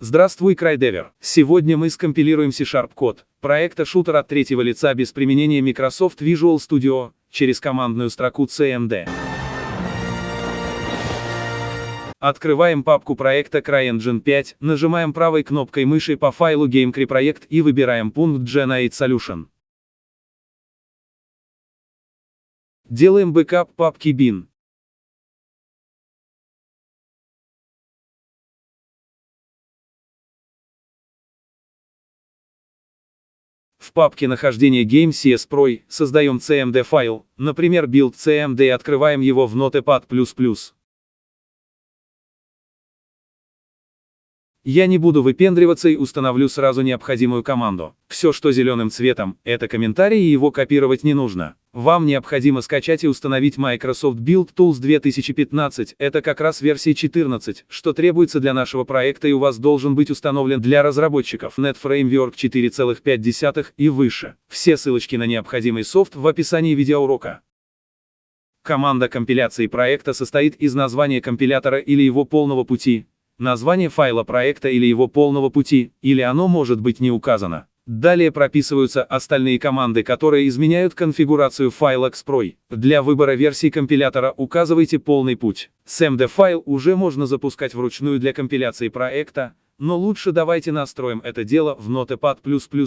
Здравствуй, CryDever. Сегодня мы скомпилируем C-Sharp код проекта шутер от третьего лица без применения Microsoft Visual Studio через командную строку CMD. Открываем папку проекта CryEngine 5, нажимаем правой кнопкой мыши по файлу GameCry и выбираем пункт Generate Solution. Делаем бэкап папки bin. В папке нахождения Game CS Pro создаем CMD файл, например build CMD и открываем его в Notepad++. Я не буду выпендриваться и установлю сразу необходимую команду. Все, что зеленым цветом, это комментарий и его копировать не нужно. Вам необходимо скачать и установить Microsoft Build Tools 2015, это как раз версия 14, что требуется для нашего проекта и у вас должен быть установлен для разработчиков Net Framework 4.5 и выше. Все ссылочки на необходимый софт в описании видеоурока. Команда компиляции проекта состоит из названия компилятора или его полного пути, название файла проекта или его полного пути, или оно может быть не указано. Далее прописываются остальные команды, которые изменяют конфигурацию файла XPROY. Для выбора версии компилятора указывайте полный путь. SMD файл уже можно запускать вручную для компиляции проекта, но лучше давайте настроим это дело в Notepad++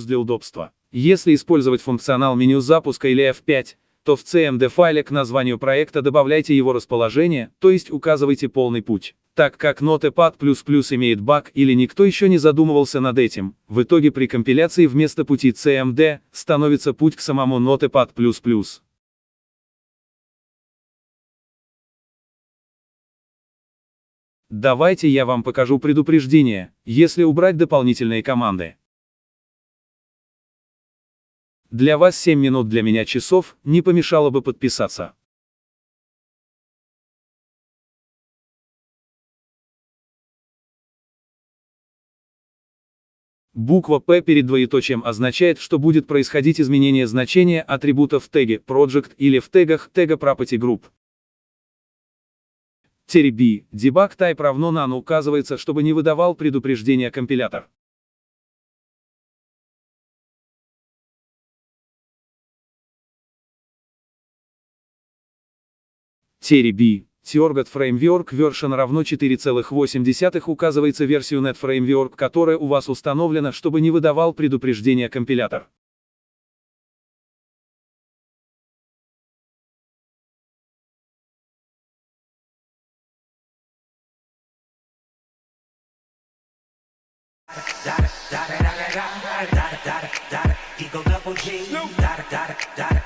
для удобства. Если использовать функционал меню запуска или F5, то в CMD файле к названию проекта добавляйте его расположение, то есть указывайте полный путь. Так как Notepad++ имеет баг или никто еще не задумывался над этим, в итоге при компиляции вместо пути CMD становится путь к самому Notepad++. Давайте я вам покажу предупреждение, если убрать дополнительные команды. Для вас 7 минут для меня часов, не помешало бы подписаться. Буква P перед двоеточием означает, что будет происходить изменение значения атрибута в теге project или в тегах тега property group. TRB, debug type равно none указывается, чтобы не выдавал предупреждения компилятор. TRB, Target Framework Version равно 4,8 указывается версию Net Framework, которая у вас установлена, чтобы не выдавал предупреждения компилятор. Eagle double G.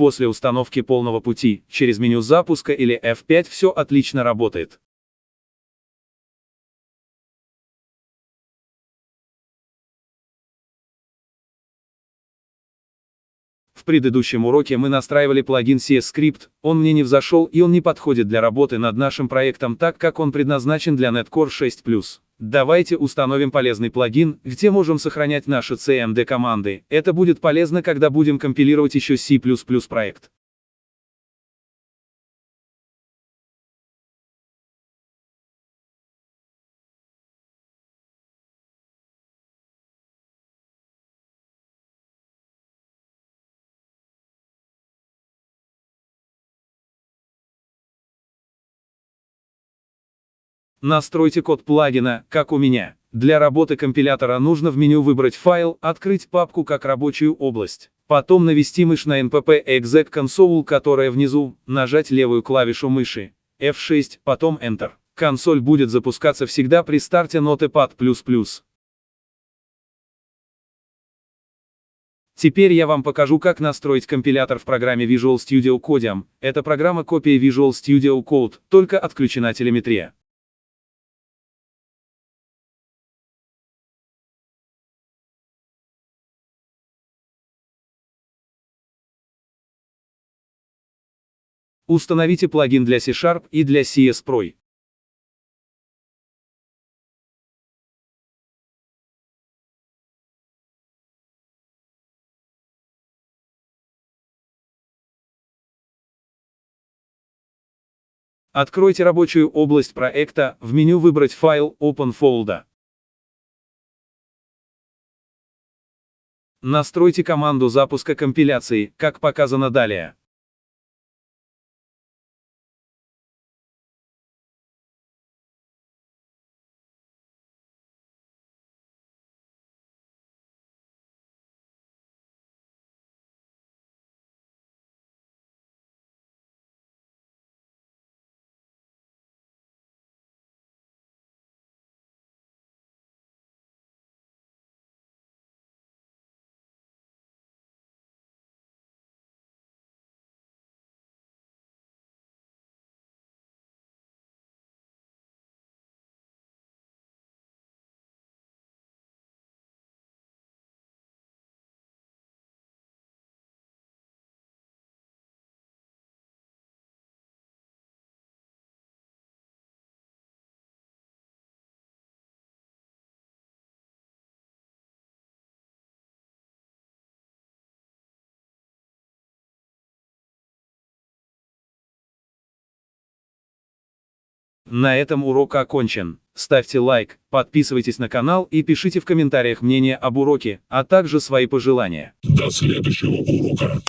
После установки полного пути, через меню запуска или F5 все отлично работает. В предыдущем уроке мы настраивали плагин CS Script, он мне не взошел и он не подходит для работы над нашим проектом так как он предназначен для Netcore 6+. Давайте установим полезный плагин, где можем сохранять наши CMD команды. Это будет полезно, когда будем компилировать еще C++ проект. Настройте код плагина, как у меня. Для работы компилятора нужно в меню выбрать файл, открыть папку как рабочую область. Потом навести мышь на npp exec console, которая внизу, нажать левую клавишу мыши, F6, потом Enter. Консоль будет запускаться всегда при старте Notepad++. Теперь я вам покажу как настроить компилятор в программе Visual Studio Code. Эта программа копия Visual Studio Code, только отключена телеметрия. Установите плагин для C-Sharp и для CS Pro. Откройте рабочую область проекта, в меню выбрать файл Open Folder. Настройте команду запуска компиляции, как показано далее. На этом урок окончен. Ставьте лайк, подписывайтесь на канал и пишите в комментариях мнение об уроке, а также свои пожелания. До следующего урока.